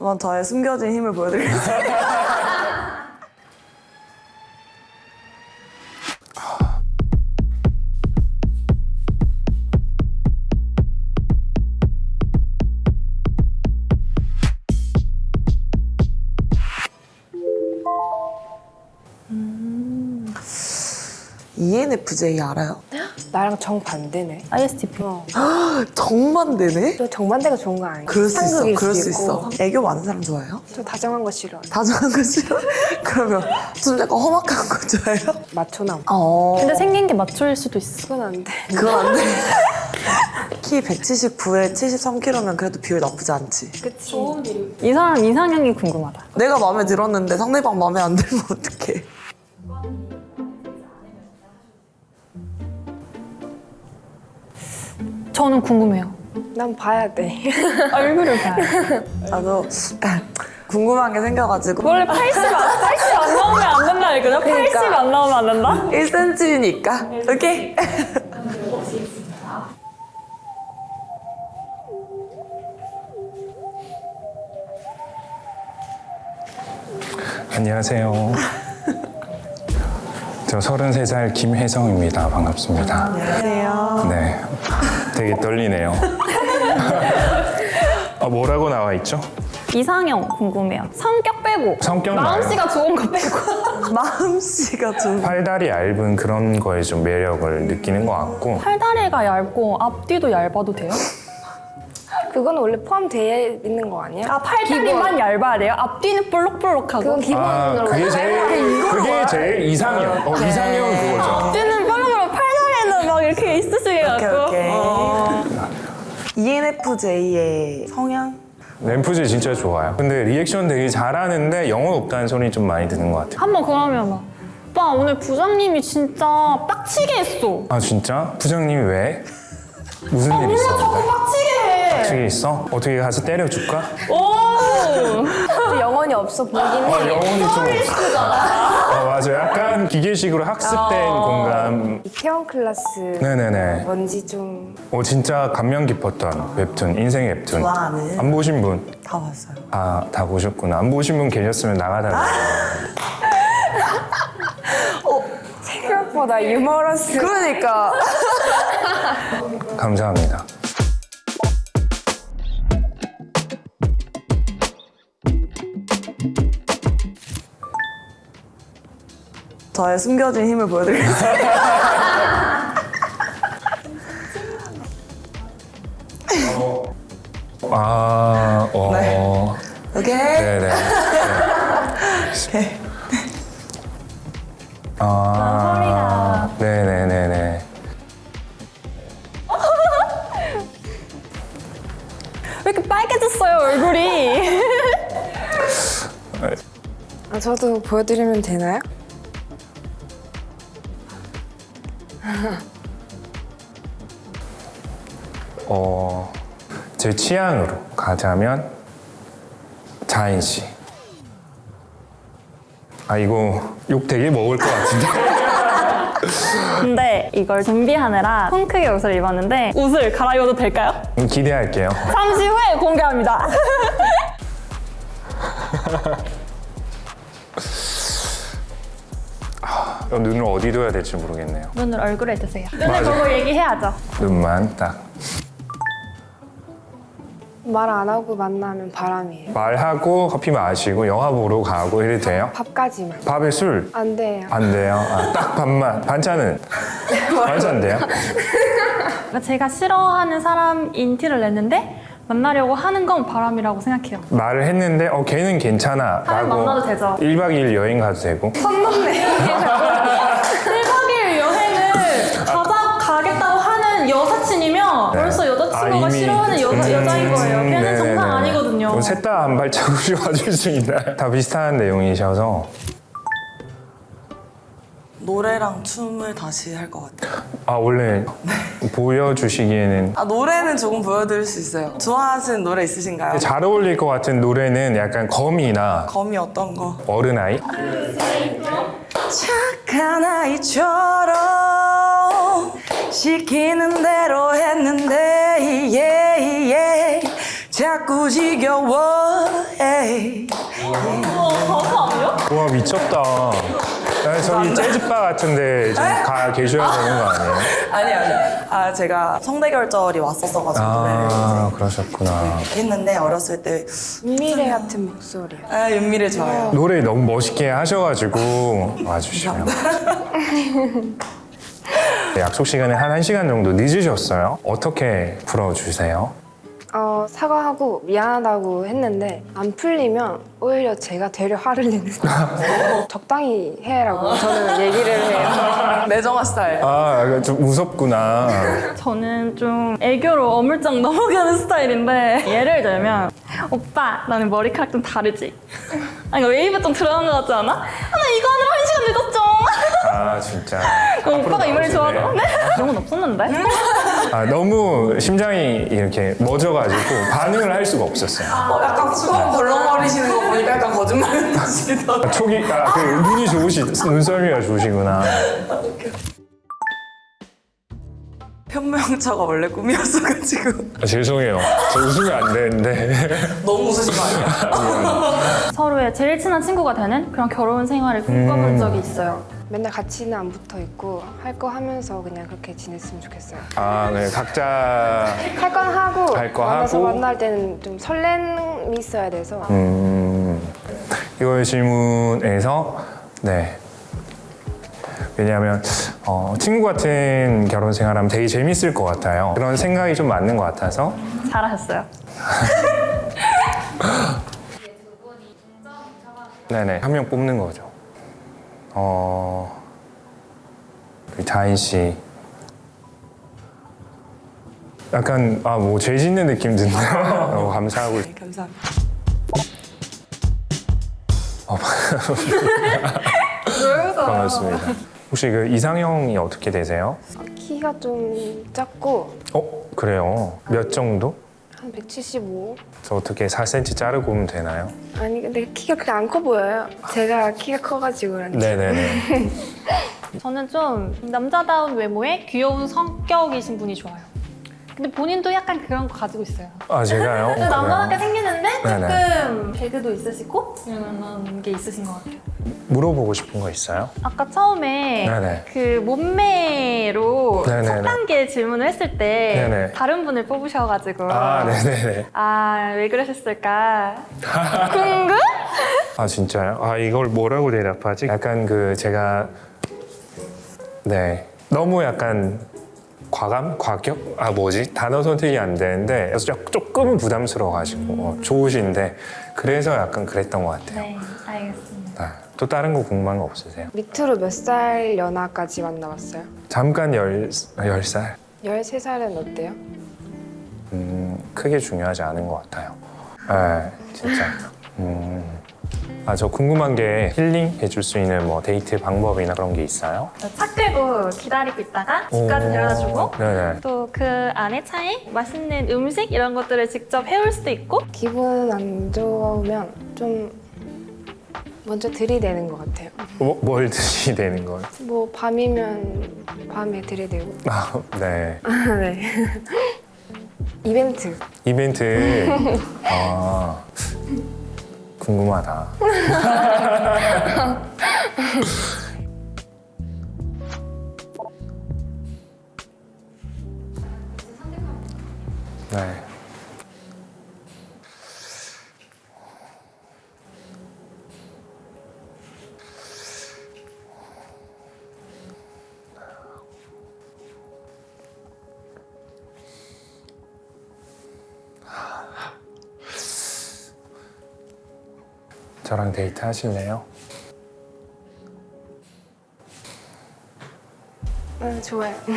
한번 저의 숨겨진 힘을 보여드리겠습니다. 음. ENFJ 알아요? 나랑 정반대네. ISTP. 어. 정반대네? 또 정반대가 좋은 거 아니야? 그럴 수 있어. 그럴 수 있고. 있어. 애교 많은 사람 좋아해요? 저 다정한 거 싫어. 다정한 거 싫어? 그러면 좀 약간 험악한 거 좋아해요? 마초남. 어. 근데 생긴 게 마초일 수도 있어. 그건 안 돼. 그건 안 돼. 키 179에 73kg면 그래도 비율 나쁘지 않지. 그치. 이 사람 이상형이 궁금하다. 내가 마음에 들었는데 상대방 마음에 안 들면 어떡해. 저는 궁금해요. 난 봐야 돼. 얼굴을 봐요. 나도 궁금한 게 생겨가지고 원래 80, 안- 80안 나오면 안 된다 했거든요? 그러니까. 80 안 나오면 안 된다? 1cm니까 오케이? 안녕하세요. 저 33살 김혜성입니다. 반갑습니다. 안녕하세요. 네. 되게 떨리네요. 아, 뭐라고 나와 있죠? 이상형 궁금해요. 성격 빼고. 성격 마음씨가 좋은 거 빼고. 마음씨가 좀 팔다리 얇은 그런 거에 좀 매력을 느끼는 것 같고 팔다리가 얇고 앞뒤도 얇아도 돼요? 그건 원래 포함되어 있는 거 아니야? 아, 팔다리만 얇아야 돼요? 앞뒤는 볼록볼록하고. 그건 기본으로. 아, 그게 제일 그게 제일 이상형. 어, 이상형은 그거죠. ENFJ의 성향? 램프즈 진짜 좋아요. 근데 리액션 되게 잘하는데 영혼 없다는 소리 좀 많이 드는 것 같아요. 한 번 그러면 막 오빠 오늘 부장님이 진짜 빡치게 했어. 아 진짜? 부장님이 왜? 무슨 일 몰라 자꾸? 빡치게 해. 어떻게 있어? 어떻게 가서 때려줄까? 오. 영혼이 없어 보이긴 해. 어, 영혼이 좀 없어. 어, 맞아. 약간 기계식으로 학습된 공감. 이태원 클라스 네네네. 뭔지 좀 어, 진짜 감명 깊었던 웹툰, 인생 웹툰. 좋아하는. 안 보신 분? 다 봤어요. 아, 다 보셨구나. 안 보신 분 계셨으면 나가달라고. 생각보다 유머러스. 그러니까 감사합니다. 저의 숨겨진 힘을 보여드리겠습니다. 아, 어. 네. 오케이? 네네. 네. 아, 네네네네. 왜 이렇게 빨개졌어요 얼굴이? 아, 저도 보여드리면 되나요? 어, 제 취향으로 가자면 자인 씨. 아 이거 욕 되게 먹을 것 같은데. 근데 이걸 준비하느라 통 크게 옷을 입었는데 옷을 갈아입어도 될까요? 음, 기대할게요. 잠시 후에 공개합니다. 눈을 어디 둬야 될지 모르겠네요. 눈을 얼굴에 드세요. 눈을 맞아. 보고 얘기해야죠. 눈만 딱 말 안 하고 만나면 바람이에요. 말하고 커피 마시고 영화 보러 가고 이래도 돼요? 밥까지만. 밥에 술? 안 돼요. 안 돼요. 아, 딱 밥만. 반찬은? 반찬 돼요? 제가 싫어하는 사람인 티를 냈는데 만나려고 하는 건 바람이라고 생각해요. 말을 했는데 어 걔는 괜찮아 사람 라고 만나도 되죠. 1박 2일 여행 가도 되고 1박 2일 여행을 가자 가겠다고 하는 여사친이면 벌써 여자친구가 아, 이미- 싫어하는 여자, 음, 여자인 거예요. 걔는 네네네. 정상 아니거든요. 셋 다 한 발자국씩 와줄 수 있나요? 다 비슷한 내용이셔서 노래랑 춤을 다시 할 것 같아요. 아 원래 보여주시기에는 아 노래는 조금 보여드릴 수 있어요. 좋아하시는 노래 있으신가요? 잘 어울릴 것 같은 노래는 약간 거미나 검이 어떤 거? 어른아이 착한 아이처럼 시키는 대로 했는데 예, 예. 자꾸 지겨워해 와 미쳤다. 아, 저기 재즈바 같은데 좀가 계셔야 되는 거 아니에요? 아니 아니. 아 제가 성대결절이 왔었어가지고 아 그러셨구나. 했는데 어렸을 때 미래 같은 목소리. 아, 윤미래 좋아요. 노래 너무 멋있게 하셔가지고 와주시면. 네, 약속 시간에 한 1시간 정도 늦으셨어요. 어떻게 풀어주세요? 어, 사과하고 미안하다고 했는데 안 풀리면 오히려 제가 되려 화를 내는 적당히 해라고 저는 얘기를 해요. 매정화 스타일. 아, 좀 무섭구나. 저는 좀 애교로 어물쩍 넘어가는 스타일인데 예를 들면 오빠 나는 머리카락 좀 다르지? 아니 웨이브 좀 들어간 것 같지 않아? 아, 나 이거 하느라 한 아, 진짜. 그럼 오빠가 이 말이 나오시네. 좋아서 네? 그런 건 없었는데? 아, 너무 심장이 이렇게 멎어가지고 반응을 할 수가 없었어요. 어, 약간 수건 벌렁거리시는 거 보니까 약간 거짓말 하시더라고요. 아, 촉이, 아, 그 눈이 좋으시, 눈썰미가 좋으시구나. 편명차가 원래 꿈이었어가지고 아, 죄송해요. 저 웃으면 안 되는데. 너무 웃으신 거 아니에요? 서로의 제일 친한 친구가 되는 그런 결혼 생활을 꿈꿔본 음. 적이 있어요. 맨날 같이는 안 붙어 있고 할 거 하면서 그냥 그렇게 지냈으면 좋겠어요. 아, 네. 각자. 할 건 하고 할 거 만나서 하고. 만날 때는 좀 설렘이 있어야 돼서 음, 이걸 질문에서, 네. 왜냐하면 어, 친구 같은 결혼 생활하면 되게 재밌을 것 같아요. 그런 생각이 좀 맞는 것 같아서 잘하셨어요. 네네 한 명 뽑는 거죠. 어, 우리 자인 씨. 약간 아 뭐 죄 짓는 느낌 드네요. 너무 감사하고 네, 감사합니다. 반갑습니다. 혹시 그 이상형이 어떻게 되세요? 키가 좀 작고 어 그래요. 몇 정도? 한 175? 저 어떻게 4cm 자르고 오면 되나요? 아니 근데 키가 그렇게 안 커 보여요. 제가 키가 커가지고 그런지. 네네네. 저는 좀 남자다운 외모에 귀여운 성격이신 분이 좋아요. 근데 본인도 약간 그런 거 가지고 있어요. 아 제가요? 근데 남자답게? 생기는데 네네. 조금 개그도 있으시고 이런 게 있으신 것 같아요. 물어보고 싶은 거 있어요? 아까 처음에 네네. 그 몸매로 네네네. 첫 단계 질문을 했을 때 네네. 다른 분을 뽑으셔가지고 아 네네네. 아, 왜 그러셨을까? 궁금? 아 진짜요? 아 이걸 뭐라고 대답하지? 약간 그 제가 네 너무 약간 과감? 과격? 아 뭐지? 단어 선택이 안 되는데 그래서 조- 조금은 부담스러워가지고 어, 좋으신데 그래서 약간 그랬던 것 같아요. 네. 또 다른 거 궁금한 거 없으세요? 밑으로 몇 살 연하까지 만나봤어요? 잠깐 열, 열 살? 13살은 어때요? 음, 크게 중요하지 않은 것 같아요. 네, 진짜. 음. 아, 저 궁금한 게 힐링 해줄 수 있는 뭐 데이트 방법이나 그런 게 있어요? 차 끌고 기다리고 있다가 집까지 오. 데려다주고 네네. 또그 안에 차에 맛있는 음식 이런 것들을 직접 해올 수도 있고 기분 안 좋으면 좀 먼저 들이대는 것 같아요. 뭐, 뭘 되는 거예요? 뭐 밤이면 밤에 들이대고. 아, 네. 네. 이벤트. 이벤트. 아, 궁금하다. 저랑 데이트 하실래요? 응, 좋아요.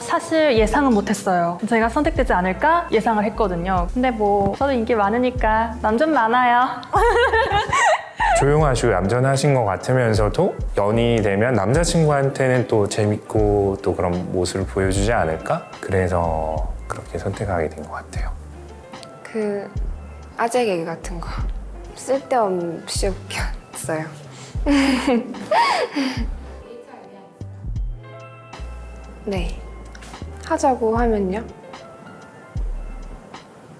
사실 예상은 못했어요. 제가 선택되지 않을까 예상을 했거든요. 근데 뭐 저도 인기 많으니까 남좀 많아요. 조용하시고 얌전하신 것 같으면서도 연이 되면 남자친구한테는 또 재밌고 또 그런 모습을 보여주지 않을까? 그래서 그렇게 선택하게 된 것 같아요. 그 아재 개그 같은 거 쓸데없이 웃겼어요. 네. 하자고 하면요?